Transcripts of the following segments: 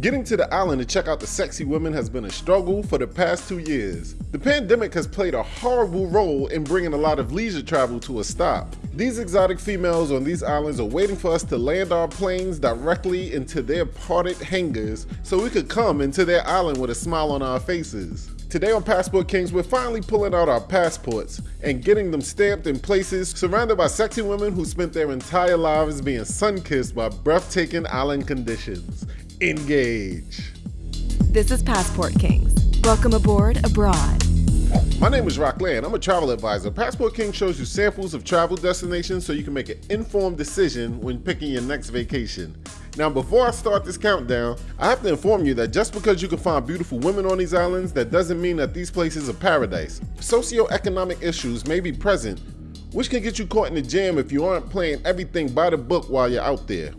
Getting to the island to check out the sexy women has been a struggle for the past two years. The pandemic has played a horrible role in bringing a lot of leisure travel to a stop. These exotic females on these islands are waiting for us to land our planes directly into their parted hangars so we could come into their island with a smile on our faces. Today on Passport Kings, we're finally pulling out our passports and getting them stamped in places surrounded by sexy women who spent their entire lives being sun-kissed by breathtaking island conditions. Engage. This is Passport Kings. Welcome aboard abroad. My name is Rock Land. I'm a travel advisor. Passport King shows you samples of travel destinations so you can make an informed decision when picking your next vacation. Now, before I start this countdown, I have to inform you that just because you can find beautiful women on these islands, that doesn't mean that these places are paradise. Socioeconomic issues may be present, which can get you caught in the jam if you aren't playing everything by the book while you're out there.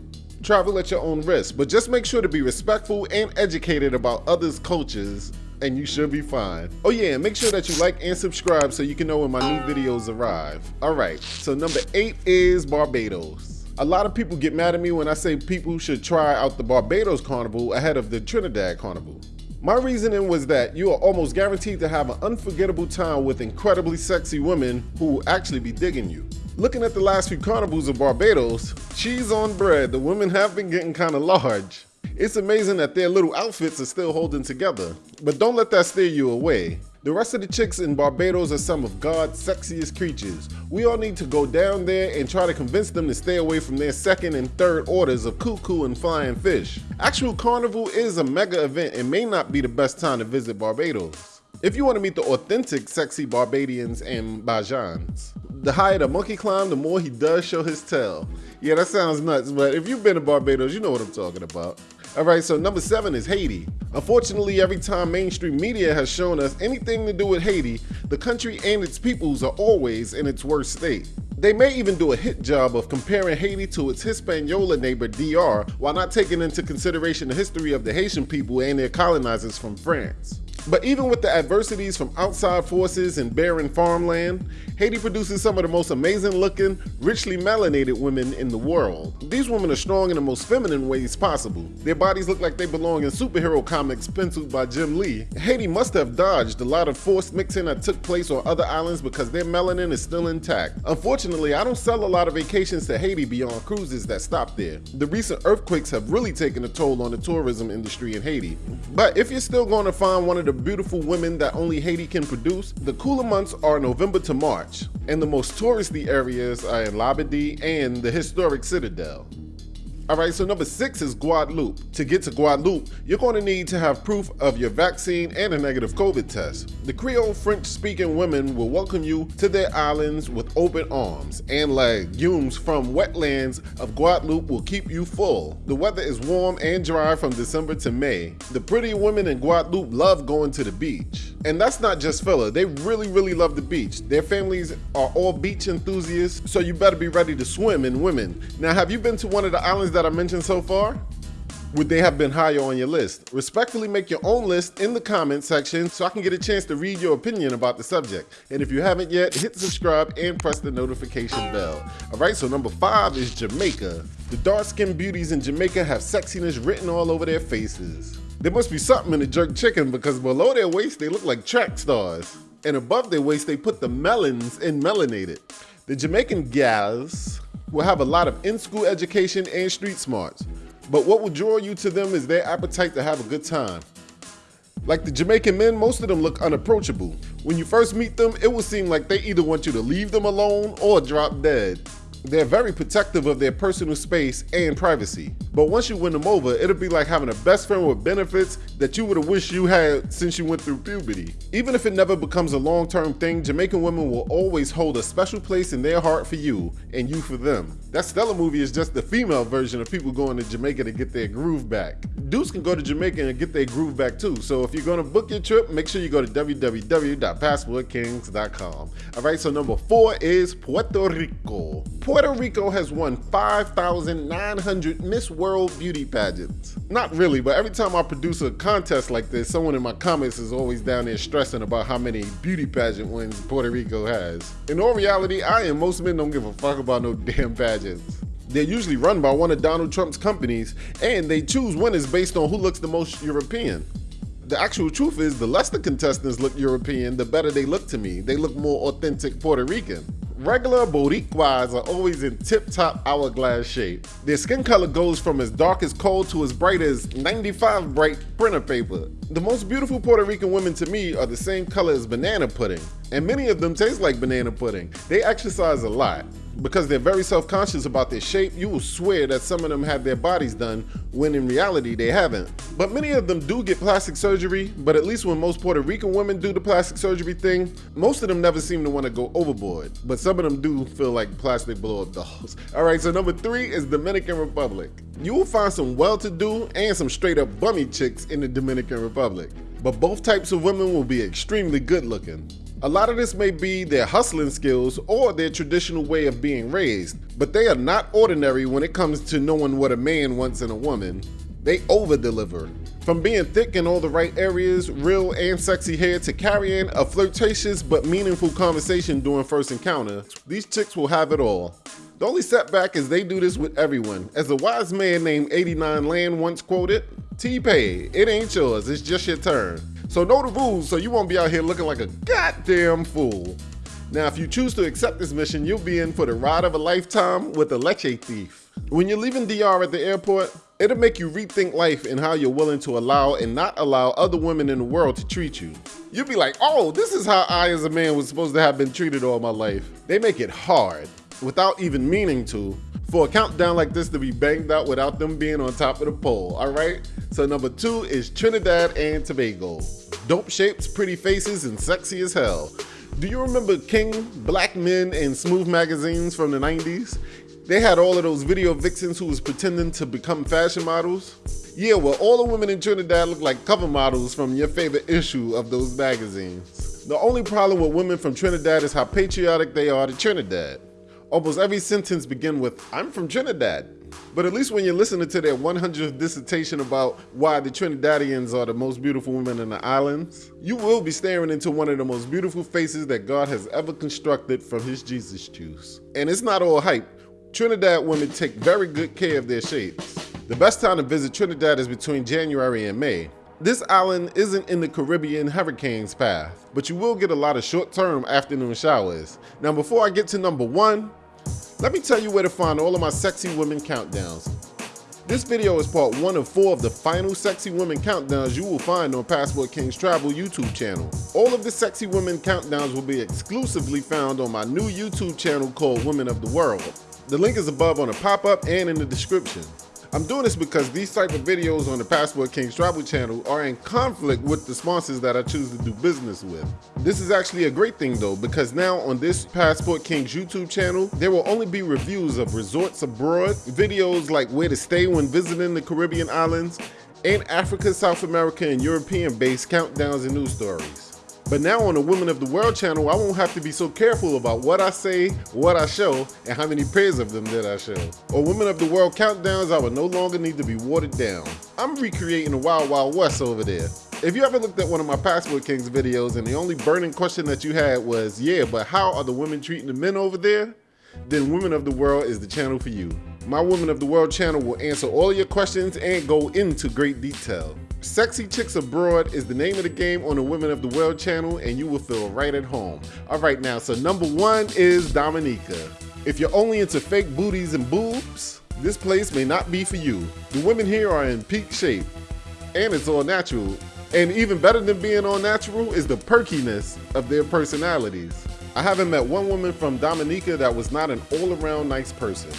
Travel at your own risk, but just make sure to be respectful and educated about others' cultures and you should be fine. Oh yeah, and make sure that you like and subscribe so you can know when my new videos arrive. All right, so number eight is Barbados. A lot of people get mad at me when I say people should try out the Barbados Carnival ahead of the Trinidad Carnival. My reasoning was that you are almost guaranteed to have an unforgettable time with incredibly sexy women who will actually be digging you. Looking at the last few carnivals of Barbados, cheese on bread, the women have been getting kind of large. It's amazing that their little outfits are still holding together, but don't let that steer you away. The rest of the chicks in Barbados are some of God's sexiest creatures. We all need to go down there and try to convince them to stay away from their second and third orders of cou-cou and flying fish. Actual carnival is a mega event and may not be the best time to visit Barbados. If you want to meet the authentic sexy Barbadians and Bajans. The higher the monkey climb, the more he does show his tail. Yeah, that sounds nuts, but if you've been to Barbados, you know what I'm talking about. All right, so number seven is Haiti. Unfortunately, every time mainstream media has shown us anything to do with Haiti, the country and its peoples are always in its worst state. They may even do a hit job of comparing Haiti to its Hispaniola neighbor DR while not taking into consideration the history of the Haitian people and their colonizers from France. But even with the adversities from outside forces and barren farmland, Haiti produces some of the most amazing looking, richly melanated women in the world. These women are strong in the most feminine ways possible. Their bodies look like they belong in superhero comics penciled by Jim Lee. Haiti must have dodged a lot of forced mixing that took place on other islands because their melanin is still intact. Unfortunately, I don't sell a lot of vacations to Haiti beyond cruises that stop there. The recent earthquakes have really taken a toll on the tourism industry in Haiti. But if you're still going to find one of the beautiful women that only Haiti can produce, the cooler months are November to March, and the most touristy areas are in Labadee and the historic Citadel. All right, so number six is Guadeloupe. To get to Guadeloupe, you're going to need to have proof of your vaccine and a negative COVID test. The Creole French speaking women will welcome you to their islands with open arms, and legumes from wetlands of Guadeloupe will keep you full. The weather is warm and dry from December to May. The pretty women in Guadeloupe love going to the beach. And that's not just filler, they really, really love the beach. Their families are all beach enthusiasts, so you better be ready to swim in women. Now, have you been to one of the islands that I mentioned so far? Would they have been higher on your list? Respectfully make your own list in the comment section so I can get a chance to read your opinion about the subject. And if you haven't yet, hit subscribe and press the notification bell. All right, so number five is Jamaica. The dark-skinned beauties in Jamaica have sexiness written all over their faces. There must be something in the jerk chicken because below their waist they look like track stars. And above their waist they put the melons in melanated. The Jamaican gals will have a lot of in-school education and street smarts. But what will draw you to them is their appetite to have a good time. Like the Jamaican men, most of them look unapproachable. When you first meet them, it will seem like they either want you to leave them alone or drop dead. They're very protective of their personal space and privacy. But once you win them over, it'll be like having a best friend with benefits that you would have wished you had since you went through puberty. Even if it never becomes a long-term thing, Jamaican women will always hold a special place in their heart for you and you for them. That Stella movie is just the female version of people going to Jamaica to get their groove back. Dudes can go to Jamaica and get their groove back too. So if you're gonna book your trip, make sure you go to www.passportkings.com. All right, so number four is Puerto Rico. Puerto Rico has won 5,900 Miss World beauty pageants. Not really, but every time I produce a contest like this, someone in my comments is always down there stressing about how many beauty pageant wins Puerto Rico has. In all reality, I and most men don't give a fuck about no damn pageants. They're usually run by one of Donald Trump's companies, and they choose winners based on who looks the most European. The actual truth is, the less the contestants look European, the better they look to me. They look more authentic Puerto Rican. Regular Boricuas are always in tip-top hourglass shape. Their skin color goes from as dark as coal to as bright as 95 bright printer paper. The most beautiful Puerto Rican women to me are the same color as banana pudding, and many of them taste like banana pudding. They exercise a lot because they're very self-conscious about their shape, you will swear that some of them have their bodies done when in reality they haven't. But many of them do get plastic surgery, but at least when most Puerto Rican women do the plastic surgery thing, most of them never seem to want to go overboard. But some of them do feel like plastic blow-up dolls. All right, so number three is Dominican Republic. You will find some well-to-do and some straight-up bummy chicks in the Dominican Republic. But both types of women will be extremely good looking. A lot of this may be their hustling skills or their traditional way of being raised, but they are not ordinary when it comes to knowing what a man wants in a woman. They over deliver. From being thick in all the right areas, real and sexy hair, to carrying a flirtatious but meaningful conversation during first encounter, these chicks will have it all. The only setback is they do this with everyone. As a wise man named 89 Land once quoted, T-Pay, it ain't yours, it's just your turn. So know the rules so you won't be out here looking like a goddamn fool. Now, if you choose to accept this mission, you'll be in for the ride of a lifetime with a leche thief. When you're leaving DR at the airport, it'll make you rethink life and how you're willing to allow and not allow other women in the world to treat you. You'll be like, oh, this is how I as a man was supposed to have been treated all my life. They make it hard, without even meaning to, for a countdown like this to be banged out without them being on top of the pole, all right? So number two is Trinidad and Tobago. Dope shapes, pretty faces, and sexy as hell. Do you remember King, Black Men, and Smooth magazines from the 90s? They had all of those video vixens who was pretending to become fashion models. Yeah, well, all the women in Trinidad look like cover models from your favorite issue of those magazines. The only problem with women from Trinidad is how patriotic they are to Trinidad. Almost every sentence begin with, I'm from Trinidad. But at least when you're listening to their 100th dissertation about why the Trinidadians are the most beautiful women in the islands, you will be staring into one of the most beautiful faces that God has ever constructed from his Jesus juice. And it's not all hype. Trinidad women take very good care of their shapes. The best time to visit Trinidad is between January and May. This island isn't in the Caribbean hurricane's path, but you will get a lot of short-term afternoon showers. Now before I get to number one, let me tell you where to find all of my sexy women countdowns. This video is part one of four of the final sexy women countdowns you will find on Passport Kings Travel YouTube channel. All of the sexy women countdowns will be exclusively found on my new YouTube channel called Women of the World. The link is above on the pop-up and in the description. I'm doing this because these type of videos on the Passport Kings Travel channel are in conflict with the sponsors that I choose to do business with. This is actually a great thing though, because now on this Passport Kings YouTube channel, there will only be reviews of resorts abroad, videos like where to stay when visiting the Caribbean islands, and Africa, South America, and European based countdowns and news stories. But now on the Women of the World channel, I won't have to be so careful about what I say, what I show, and how many pairs of them that I show. On Women of the World countdowns, I will no longer need to be watered down. I'm recreating the Wild Wild West over there. If you ever looked at one of my Passport Kings videos and the only burning question that you had was, yeah, but how are the women treating the men over there? Then Women of the World is the channel for you. My Women of the World channel will answer all your questions and go into great detail. Sexy Chicks Abroad is the name of the game on the Women of the World channel and you will feel right at home. All right now, so number one is Dominica. If you're only into fake booties and boobs, this place may not be for you. The women here are in peak shape and it's all natural. And even better than being all natural is the perkiness of their personalities. I haven't met one woman from Dominica that was not an all-around nice person.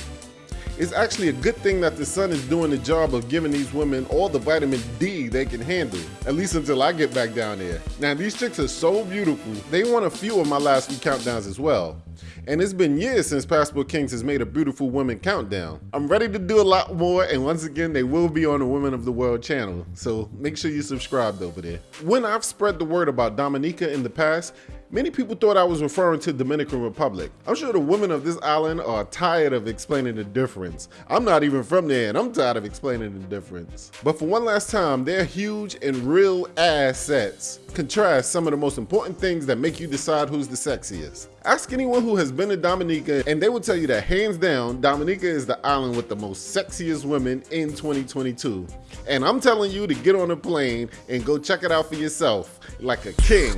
It's actually a good thing that the sun is doing the job of giving these women all the vitamin D they can handle, at least until I get back down there. Now these chicks are so beautiful, they won a few of my last few countdowns as well. And it's been years since Passport Kings has made a beautiful women countdown. I'm ready to do a lot more and once again they will be on the Women of the World channel, so make sure you subscribe over there. When I've spread the word about Dominica in the past, Many people thought I was referring to Dominican Republic. I'm sure the women of this island are tired of explaining the difference. I'm not even from there and I'm tired of explaining the difference. But for one last time, they're huge and real assets. Contrast some of the most important things that make you decide who's the sexiest. Ask anyone who has been to Dominica and they will tell you that hands down, Dominica is the island with the most sexiest women in 2022. And I'm telling you to get on a plane and go check it out for yourself like a king,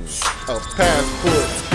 a passport king.